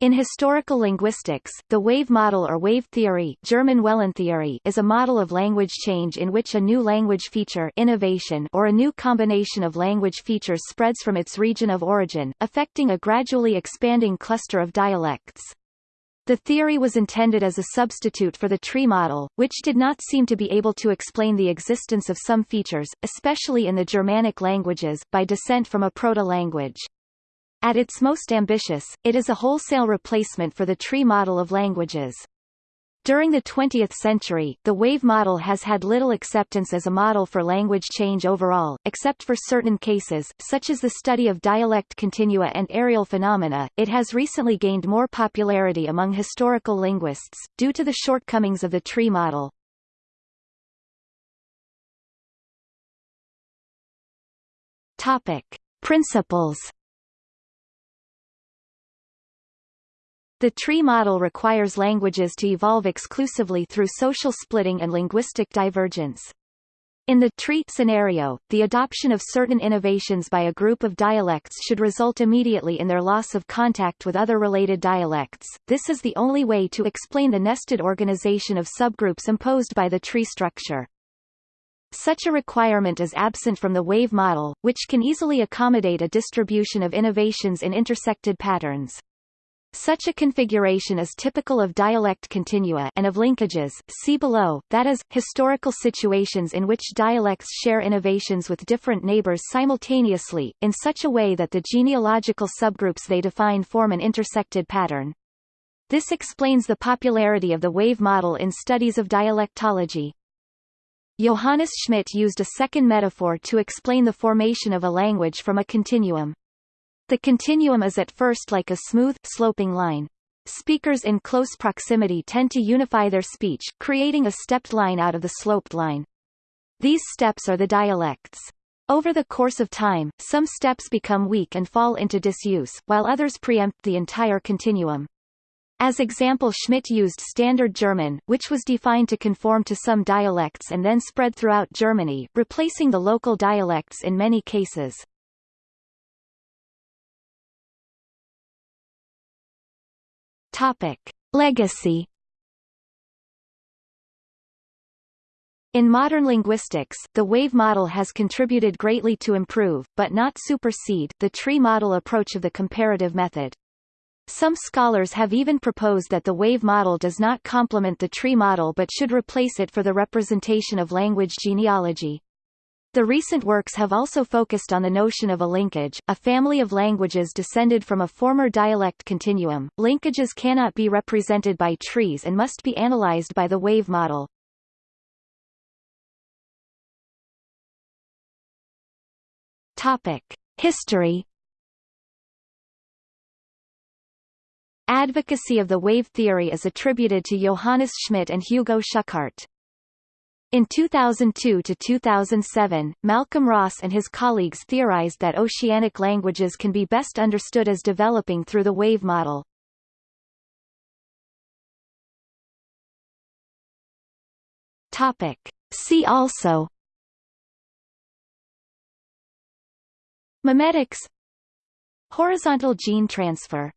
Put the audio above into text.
In historical linguistics, the wave model or wave theory, German Wellentheorie is a model of language change in which a new language feature innovation or a new combination of language features spreads from its region of origin, affecting a gradually expanding cluster of dialects. The theory was intended as a substitute for the tree model, which did not seem to be able to explain the existence of some features, especially in the Germanic languages, by descent from a proto-language. At its most ambitious, it is a wholesale replacement for the tree model of languages. During the 20th century, the wave model has had little acceptance as a model for language change overall, except for certain cases, such as the study of dialect continua and areal phenomena. It has recently gained more popularity among historical linguists, due to the shortcomings of the tree model. Topic. Principles The tree model requires languages to evolve exclusively through social splitting and linguistic divergence. In the tree scenario, the adoption of certain innovations by a group of dialects should result immediately in their loss of contact with other related dialects. This is the only way to explain the nested organization of subgroups imposed by the tree structure. Such a requirement is absent from the wave model, which can easily accommodate a distribution of innovations in intersected patterns. Such a configuration is typical of dialect continua and of linkages see below, that is, historical situations in which dialects share innovations with different neighbors simultaneously, in such a way that the genealogical subgroups they define form an intersected pattern. This explains the popularity of the wave model in studies of dialectology. Johannes Schmidt used a second metaphor to explain the formation of a language from a continuum. The continuum is at first like a smooth, sloping line. Speakers in close proximity tend to unify their speech, creating a stepped line out of the sloped line. These steps are the dialects. Over the course of time, some steps become weak and fall into disuse, while others preempt the entire continuum. As example Schmidt used Standard German, which was defined to conform to some dialects and then spread throughout Germany, replacing the local dialects in many cases. Topic. Legacy In modern linguistics, the wave model has contributed greatly to improve, but not supersede, the tree model approach of the comparative method. Some scholars have even proposed that the wave model does not complement the tree model but should replace it for the representation of language genealogy. The recent works have also focused on the notion of a linkage, a family of languages descended from a former dialect continuum. Linkages cannot be represented by trees and must be analyzed by the wave model. Topic: History Advocacy of the wave theory is attributed to Johannes Schmidt and Hugo Schuchardt. In 2002 to 2007, Malcolm Ross and his colleagues theorized that oceanic languages can be best understood as developing through the wave model. Topic. See also Memetics Horizontal gene transfer